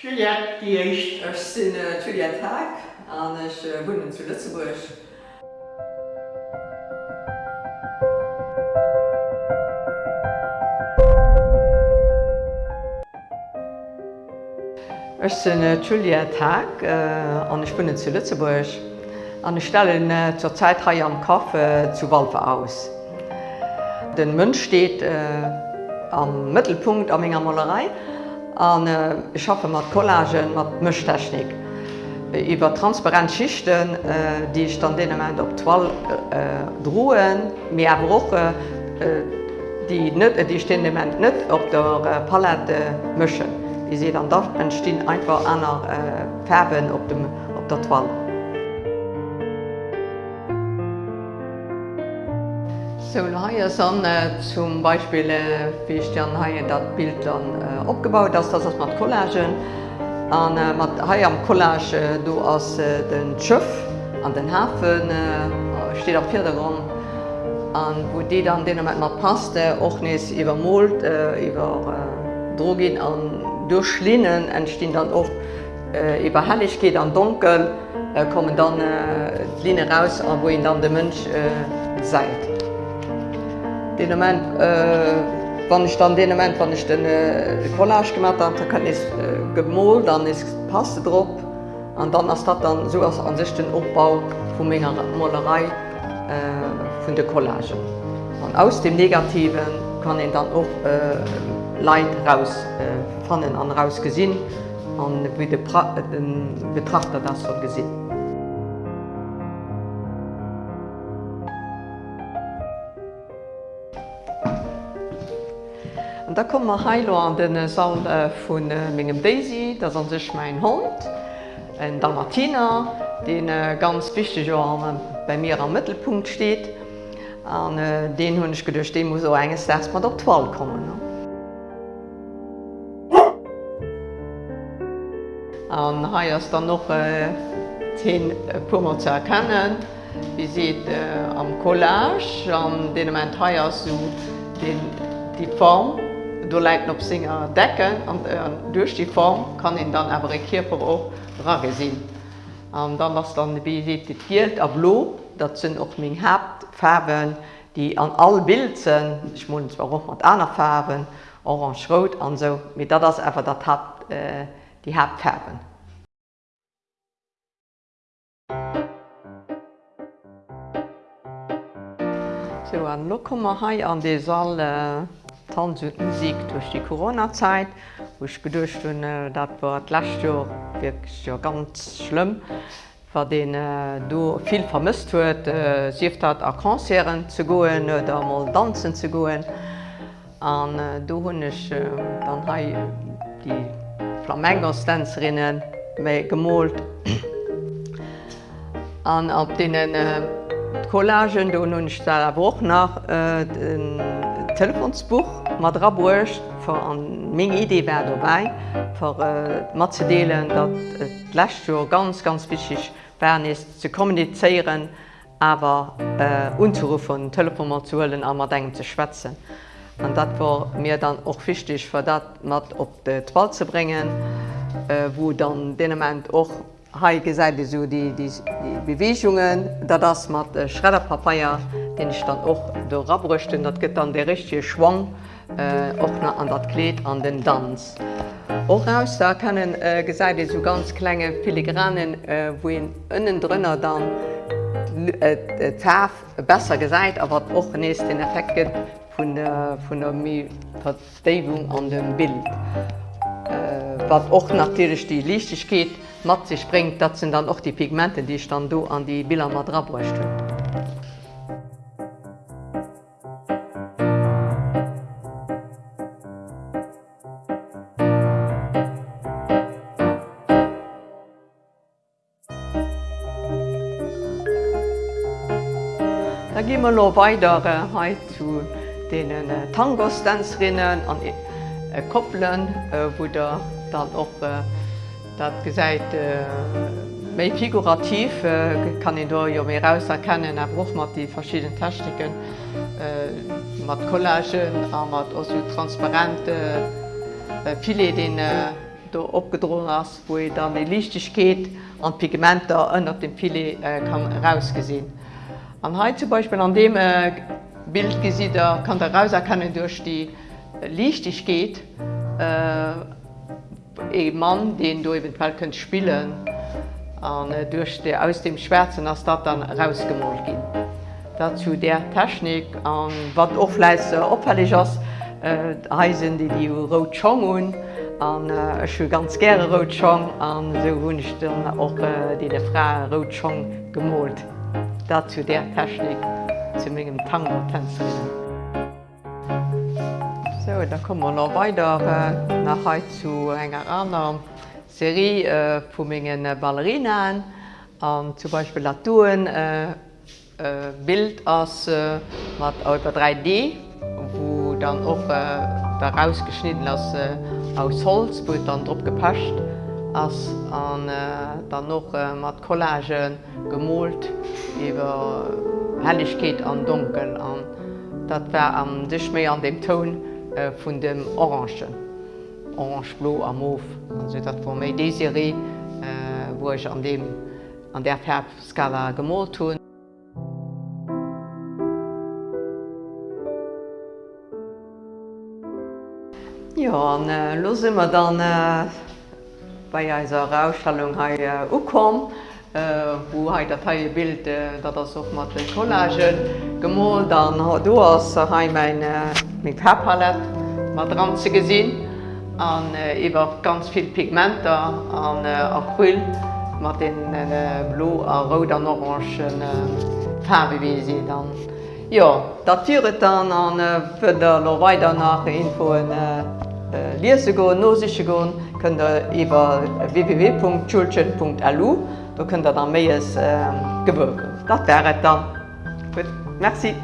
Juliette, die. Ich bin äh, Juliette und ich äh, wohne zu Lützeburg. Ich bin äh, Juliette Haag äh, und ich wohne zu Lützeburg. Und ich stelle äh, zurzeit hier am Kaffee zu Walfe aus. Der Mensch steht äh, am Mittelpunkt an meiner Malerei. Und äh, ich arbeite mit Collagen, mit Mischtechnik. Über transparente Schichten, äh, die ich dann den Moment auf Toile äh, drohen, mir aber auch äh, die, nicht, die stehen im Moment nicht auf der äh, Palette mischen. Die sehen dann da entstehen einfach andere äh, Farben auf, dem, auf der Toile. So, hier ist dann äh, zum Beispiel, äh, wie ich dann hier das Bild dann äh, aufgebaut habe, das ist mit Collagen. Und äh, mit, hier am Collage äh, du hast äh, den Schiff an den Hafen, äh, steht auf Vordergrund. Und wo die dann denen mit passt, äh, auch nicht übermalt, äh, über äh, Drogen und durch Linien entstehen dann auch äh, über Helligkeit und Dunkel, äh, kommen dann äh, die Linien raus, wo ihn dann der Mensch äh, seid. Den Moment, äh, wenn ich dann den Moment, wenn ich den äh, Collage gemacht habe, dann kann ich äh, gemalt, dann ist passt drauf und dann ist das dann so an sich den Aufbau von meiner Malerei äh, von der Collage. Und aus dem Negativen kann ich dann auch äh, Leid raus äh, und raus gesehen und wie den Betrachter das so gesehen. Da kommen wir heilo an den Saal äh, von äh, mengegem Daisy, das an sich mein Hund, en Dalmatiner, den äh, ganz wichtig bei mir am Mittelpunkt steht. Und, den hun ich gedurcht den muss so enges erstmal op Toll kommen. Ne? Und hier ist dann noch äh, Pummer zu erkennen. Wie seht äh, am Collage, an den Moment hier so den, die Form du leiten op Singer decken an äh, durch die Form kann ihn dann aber Kierper auch rage sinn. Um, dann was dann beiiert a blo, dat sinn och még hebt Färwen, die an all Bildzen, ich mun zwar auch mat aner Färwen, orange rot an so mit dat das ewer dat hat äh, die Herbfärben. So an Lokommer hai an de Salle. Äh Tanz durch die Corona-Zeit, wo ich gedurcht hun äh, dat war last wirklich ja ganz schlimm, war den äh, du viel vermisst huet, äh, sieft hat a Konzeren zu goen oder mal danszen zu goen. An äh, du hunnech äh, dann ha die Flamengostanzrinnen méi gemolt. An op denen äh, Collagen du nun stell woch nach äh, den, Telefonsbuch mat Raburcht ver an még Idee dabei ver äh, mat ze deelen, dat et Lächtür ganz ganz wichtig bern is ze kommuniceieren, awer äh, unzurufen Telefonmatuelen a mat engen ze schwätzen. an dat war mir dann och fichtech ver dat mat op de Twal ze bringen, äh, wo dann denement och ha gesäide so die, die, die Beweungen, dat das mat äh, Schredderpapaier, den ich dann och do rabruchten, dat gëtt dann de richtige Schwang äh, och äh, an dat Kleet an den Dz. Och aus da können äh, gesäide so ganz klenge Filigranen, äh, wo en ënnen drënner dann äh, Taf besser gesäit, awer och nees den Effekten vun der, der Verstevung an dem Bild. Äh, wat och natürlich die Lichtig geht, mat sich springt, dat sind dann auch die Pigmenten, die ich dann do an die Bilder mat rabrächte. Da gi wir lo weiter äh, zu den äh, Tangostänzerinnen an äh, Koppeln, äh, wo der dann auch äh, dat gesäit äh, méi figurativ äh, kann ich do jo mé rauserkennen, er broch mat die verschiedenen Techniken äh, mat Collagen, mat os transparente äh, viele den äh, da opgedrohen ass, wo dann die Lichtigkeit an Pigmenter ënner dem Filet äh, kann rausgesehen. An heute zum Beispiel an dem äh, Bild gesieht da kann der rauserkennen durch die Lichtigkeit äh, e Mann, den du eventuell könnt spielen an äh, durch die, aus dem Schwärzen as dat dann rausgemolll gin. Dazu der Technik an wat ofleise opfällig ass äh, heisen die die Rotchongun an äh, ganz gerne Rotchong an so hunchten och äh, die Frau Rotchong gemollt. dazu der Technik zu mingem Tangertänzerinnen. So, da kommen wir noch weiter äh, nach heute zu enger anderen Serie äh, vu mingen äh, Ballerinen, an zum Beispiel Latuen äh, äh, Bild aus äh, mat Alper 3D, wo dann och äh, daraus geschnitten as äh, aus Holz, wo dann drop gepascht ass an äh, dann noch äh, mat Kollagen gemolt iwwer Helligkeet an Dunkel an. Dat wär am Dich méi an dem Toun äh, vun dem Orangen. Orangelo am Mof. Also dat war méi Deserie äh, wo ich an, dem, an der Färbskala gemolt hunn. Ja, an äh, losimmer dann äh, bei eiser Ausstellung ha äh, ukom, äh, wo ha dat? Haie Bild äh, dat ass och mat den Collagen gemoll, dann hat du ass ha mein äh, Herpalet mat dran ze gesinn an äh, iwwer ganz viel Pigmenter an äh, Acryl mat den äh, Blo a Rot an orangen äh, Farbe wie se dann. Ja, dat Tieret dann an äh, fir der Lo weiter nach Infoen äh, äh, Lise go nosche goun kën der iwwer www.schulchen.lu, do kën der an méies äh, gewürken. Dat wäret dann. Gut. Merci.